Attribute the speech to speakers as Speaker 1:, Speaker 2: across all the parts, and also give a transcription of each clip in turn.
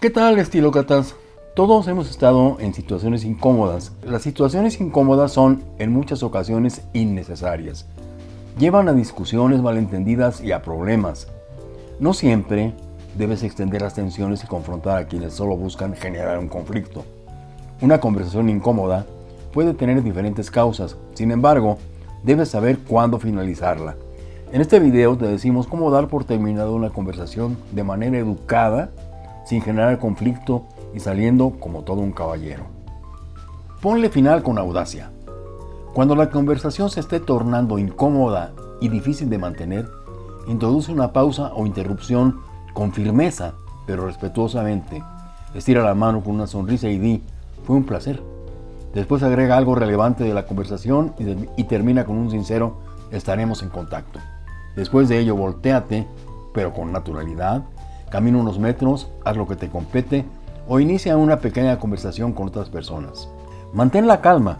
Speaker 1: ¿Qué tal estilócratas? Todos hemos estado en situaciones incómodas. Las situaciones incómodas son en muchas ocasiones innecesarias. Llevan a discusiones malentendidas y a problemas. No siempre debes extender las tensiones y confrontar a quienes solo buscan generar un conflicto. Una conversación incómoda puede tener diferentes causas, sin embargo, debes saber cuándo finalizarla. En este video te decimos cómo dar por terminado una conversación de manera educada, sin generar conflicto y saliendo como todo un caballero. Ponle final con audacia. Cuando la conversación se esté tornando incómoda y difícil de mantener, introduce una pausa o interrupción con firmeza, pero respetuosamente. Estira la mano con una sonrisa y di, fue un placer. Después agrega algo relevante de la conversación y, termina con un sincero, estaremos en contacto. Después de ello, volteate, pero con naturalidad, camina unos metros, haz lo que te compete o inicia una pequeña conversación con otras personas. Mantén la calma.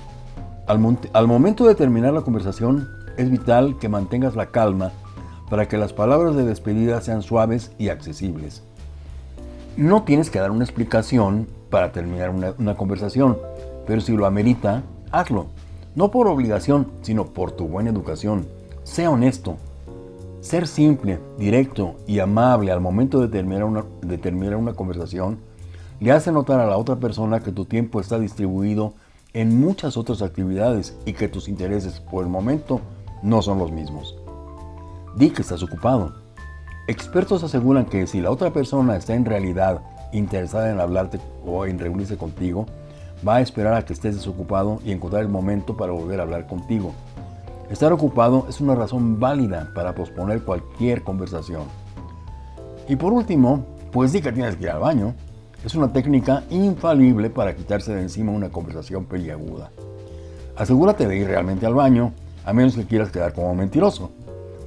Speaker 1: Al, momento de terminar la conversación, es vital que mantengas la calma para que las palabras de despedida sean suaves y accesibles. No tienes que dar una explicación para terminar una, conversación, pero si lo amerita, hazlo. No por obligación, sino por tu buena educación. Sea honesto. Ser simple, directo y amable al momento de terminar, una, conversación le hace notar a la otra persona que tu tiempo está distribuido en muchas otras actividades y que tus intereses por el momento no son los mismos. Di que estás ocupado. Expertos aseguran que si la otra persona está en realidad interesada en hablarte o en reunirse contigo, va a esperar a que estés desocupado y encontrar el momento para volver a hablar contigo. Estar ocupado es una razón válida para posponer cualquier conversación. Y por último, pues di que tienes que ir al baño. Es una técnica infalible para quitarse de encima una conversación peliaguda. Asegúrate de ir realmente al baño, a menos que quieras quedar como mentiroso.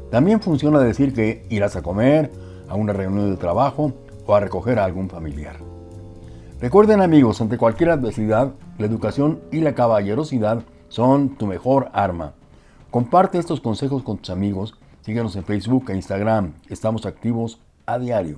Speaker 1: También funciona decir que irás a comer, a una reunión de trabajo o a recoger a algún familiar. Recuerden amigos, ante cualquier adversidad, la educación y la caballerosidad son tu mejor arma. Comparte estos consejos con tus amigos, síguenos en Facebook e Instagram, estamos activos a diario.